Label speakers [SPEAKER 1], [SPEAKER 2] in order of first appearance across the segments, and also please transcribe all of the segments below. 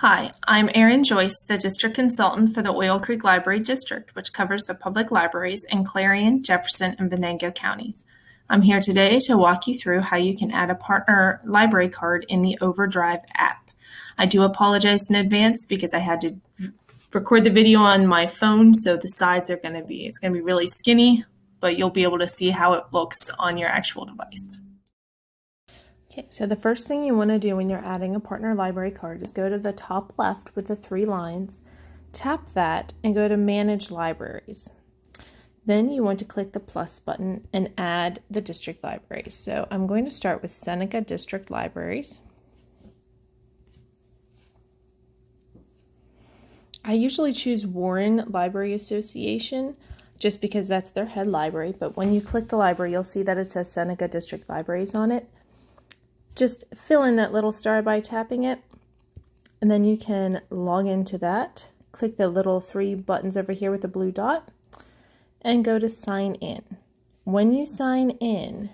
[SPEAKER 1] Hi, I'm Erin Joyce, the District Consultant for the Oil Creek Library District, which covers the public libraries in Clarion, Jefferson, and Venango counties. I'm here today to walk you through how you can add a partner library card in the Overdrive app. I do apologize in advance because I had to record the video on my phone, so the sides are going to be, it's going to be really skinny, but you'll be able to see how it looks on your actual device.
[SPEAKER 2] Okay, so the first thing you want to do when you're adding a partner library card is go to the top left with the three lines, tap that, and go to Manage Libraries. Then you want to click the plus button and add the district libraries. So I'm going to start with Seneca District Libraries. I usually choose Warren Library Association just because that's their head library, but when you click the library, you'll see that it says Seneca District Libraries on it just fill in that little star by tapping it. And then you can log into that. Click the little three buttons over here with the blue dot and go to sign in. When you sign in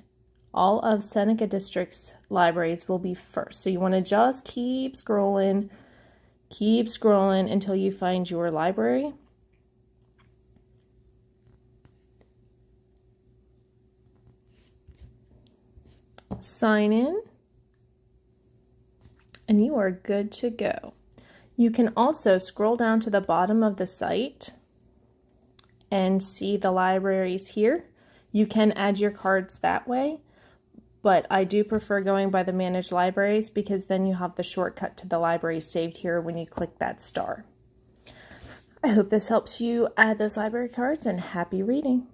[SPEAKER 2] all of Seneca District's libraries will be first. So you want to just keep scrolling keep scrolling until you find your library. Sign in and you are good to go. You can also scroll down to the bottom of the site and see the libraries here. You can add your cards that way, but I do prefer going by the managed libraries because then you have the shortcut to the library saved here when you click that star. I hope this helps you add those library cards and happy reading.